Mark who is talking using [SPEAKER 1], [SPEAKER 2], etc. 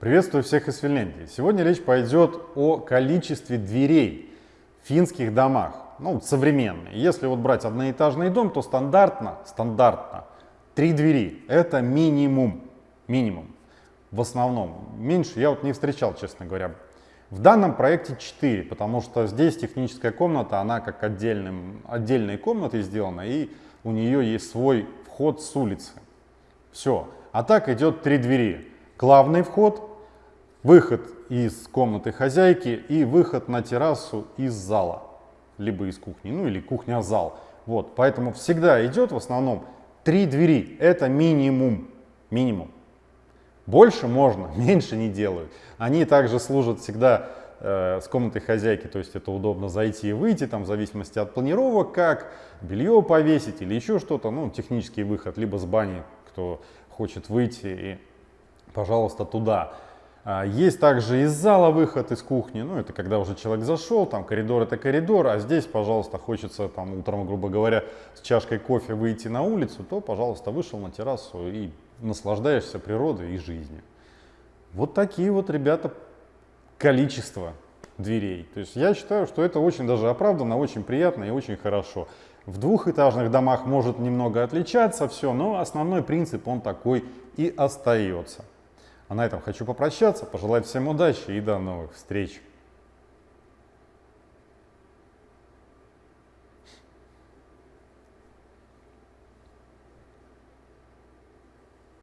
[SPEAKER 1] Приветствую всех из Финляндии. Сегодня речь пойдет о количестве дверей в финских домах, ну, современные. Если вот брать одноэтажный дом, то стандартно, стандартно, три двери. Это минимум, минимум. В основном. Меньше я вот не встречал, честно говоря. В данном проекте 4, потому что здесь техническая комната, она как отдельным, отдельной комнатой сделана, и у нее есть свой вход с улицы. Все. А так идет три двери. Главный вход, выход из комнаты хозяйки и выход на террасу из зала, либо из кухни, ну или кухня-зал. Вот, поэтому всегда идет в основном три двери, это минимум, минимум. Больше можно, меньше не делают. Они также служат всегда э, с комнатой хозяйки, то есть это удобно зайти и выйти, там в зависимости от планировок, как белье повесить или еще что-то, ну технический выход, либо с бани, кто хочет выйти и, пожалуйста, туда. А, есть также из зала выход из кухни, ну это когда уже человек зашел, там коридор это коридор, а здесь, пожалуйста, хочется там утром, грубо говоря, с чашкой кофе выйти на улицу, то, пожалуйста, вышел на террасу и наслаждаешься природой и жизнью. Вот такие вот, ребята, количество дверей. То есть я считаю, что это очень даже оправданно, очень приятно и очень хорошо. В двухэтажных домах может немного отличаться все, но основной принцип он такой и остается. А на этом хочу попрощаться, пожелать всем удачи и до новых встреч.